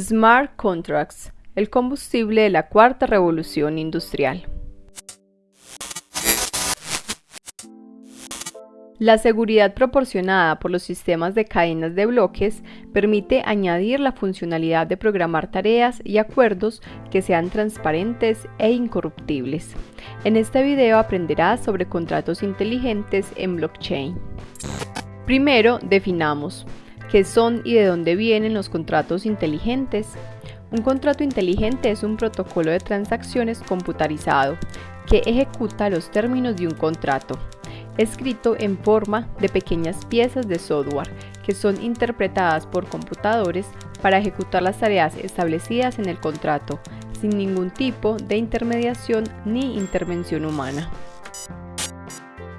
Smart Contracts, el combustible de la cuarta revolución industrial. La seguridad proporcionada por los sistemas de cadenas de bloques permite añadir la funcionalidad de programar tareas y acuerdos que sean transparentes e incorruptibles. En este video aprenderás sobre contratos inteligentes en blockchain. Primero, definamos qué son y de dónde vienen los contratos inteligentes. Un contrato inteligente es un protocolo de transacciones computarizado que ejecuta los términos de un contrato escrito en forma de pequeñas piezas de software que son interpretadas por computadores para ejecutar las tareas establecidas en el contrato, sin ningún tipo de intermediación ni intervención humana.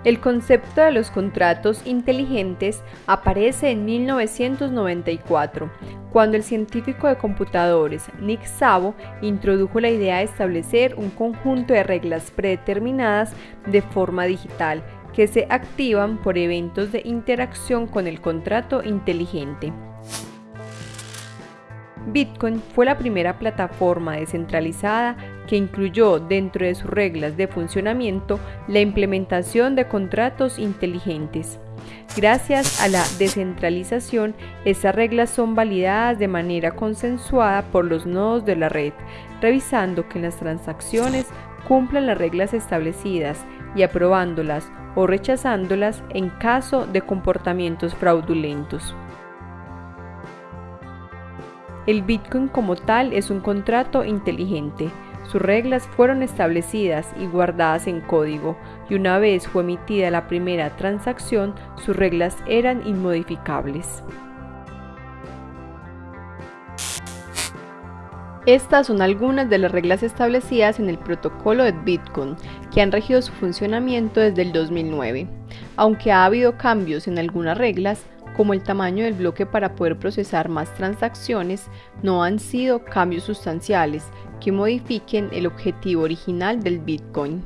El concepto de los contratos inteligentes aparece en 1994, cuando el científico de computadores Nick Szabo introdujo la idea de establecer un conjunto de reglas predeterminadas de forma digital que se activan por eventos de interacción con el contrato inteligente. Bitcoin fue la primera plataforma descentralizada que incluyó dentro de sus reglas de funcionamiento la implementación de contratos inteligentes. Gracias a la descentralización, estas reglas son validadas de manera consensuada por los nodos de la red, revisando que las transacciones cumplan las reglas establecidas y aprobándolas o rechazándolas en caso de comportamientos fraudulentos. El Bitcoin como tal es un contrato inteligente. Sus reglas fueron establecidas y guardadas en código, y una vez fue emitida la primera transacción, sus reglas eran inmodificables. Estas son algunas de las reglas establecidas en el protocolo de Bitcoin que han regido su funcionamiento desde el 2009. Aunque ha habido cambios en algunas reglas, como el tamaño del bloque para poder procesar más transacciones, no han sido cambios sustanciales que modifiquen el objetivo original del Bitcoin.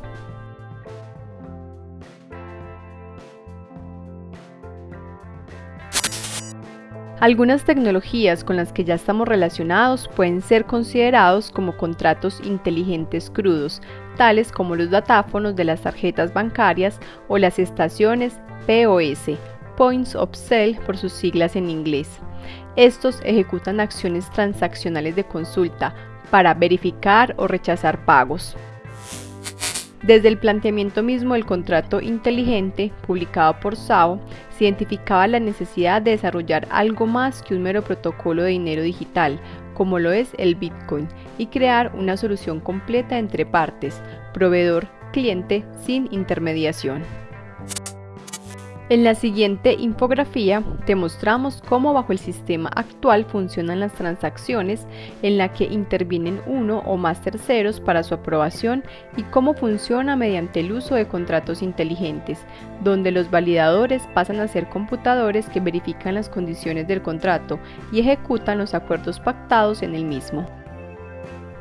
Algunas tecnologías con las que ya estamos relacionados pueden ser considerados como contratos inteligentes crudos, tales como los datáfonos de las tarjetas bancarias o las estaciones POS, Points of Sale por sus siglas en inglés. Estos ejecutan acciones transaccionales de consulta para verificar o rechazar pagos. Desde el planteamiento mismo del contrato inteligente, publicado por SAO, se identificaba la necesidad de desarrollar algo más que un mero protocolo de dinero digital, como lo es el Bitcoin, y crear una solución completa entre partes, proveedor-cliente, sin intermediación. En la siguiente infografía te mostramos cómo bajo el sistema actual funcionan las transacciones en la que intervienen uno o más terceros para su aprobación y cómo funciona mediante el uso de contratos inteligentes, donde los validadores pasan a ser computadores que verifican las condiciones del contrato y ejecutan los acuerdos pactados en el mismo.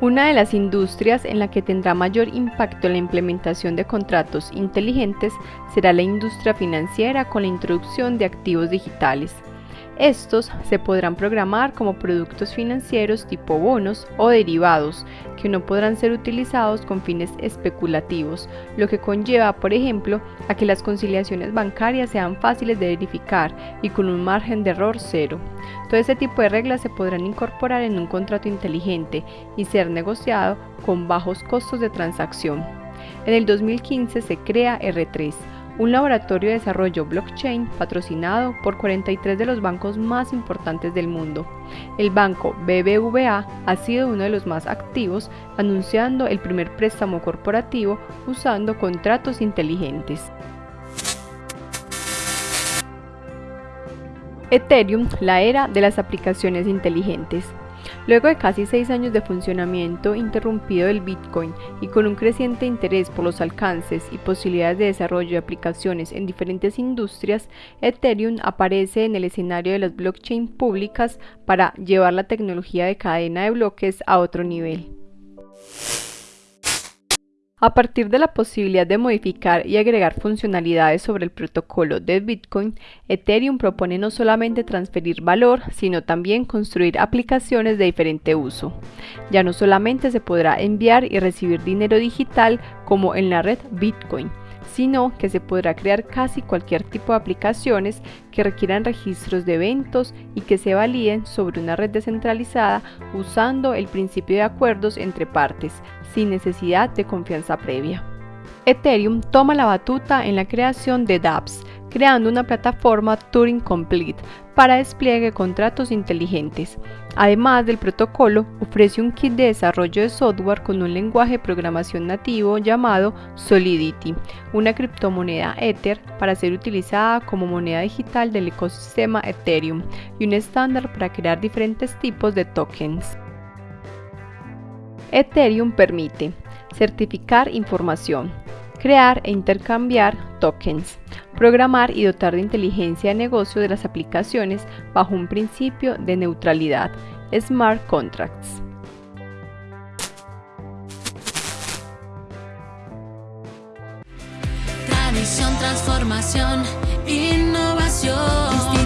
Una de las industrias en la que tendrá mayor impacto la implementación de contratos inteligentes será la industria financiera con la introducción de activos digitales. Estos se podrán programar como productos financieros tipo bonos o derivados, que no podrán ser utilizados con fines especulativos, lo que conlleva, por ejemplo, a que las conciliaciones bancarias sean fáciles de verificar y con un margen de error cero. Todo este tipo de reglas se podrán incorporar en un contrato inteligente y ser negociado con bajos costos de transacción. En el 2015 se crea R3, un laboratorio de desarrollo blockchain patrocinado por 43 de los bancos más importantes del mundo. El banco BBVA ha sido uno de los más activos, anunciando el primer préstamo corporativo usando contratos inteligentes. Ethereum, la era de las aplicaciones inteligentes. Luego de casi seis años de funcionamiento interrumpido del Bitcoin y con un creciente interés por los alcances y posibilidades de desarrollo de aplicaciones en diferentes industrias, Ethereum aparece en el escenario de las blockchain públicas para llevar la tecnología de cadena de bloques a otro nivel. A partir de la posibilidad de modificar y agregar funcionalidades sobre el protocolo de Bitcoin, Ethereum propone no solamente transferir valor, sino también construir aplicaciones de diferente uso. Ya no solamente se podrá enviar y recibir dinero digital como en la red Bitcoin, sino que se podrá crear casi cualquier tipo de aplicaciones que requieran registros de eventos y que se validen sobre una red descentralizada usando el principio de acuerdos entre partes, sin necesidad de confianza previa. Ethereum toma la batuta en la creación de dApps, creando una plataforma Turing Complete para despliegue de contratos inteligentes. Además del protocolo, ofrece un kit de desarrollo de software con un lenguaje de programación nativo llamado Solidity, una criptomoneda Ether para ser utilizada como moneda digital del ecosistema Ethereum y un estándar para crear diferentes tipos de tokens. Ethereum permite certificar información, crear e intercambiar tokens, programar y dotar de inteligencia de negocio de las aplicaciones bajo un principio de neutralidad, smart contracts. Tradición, transformación, innovación.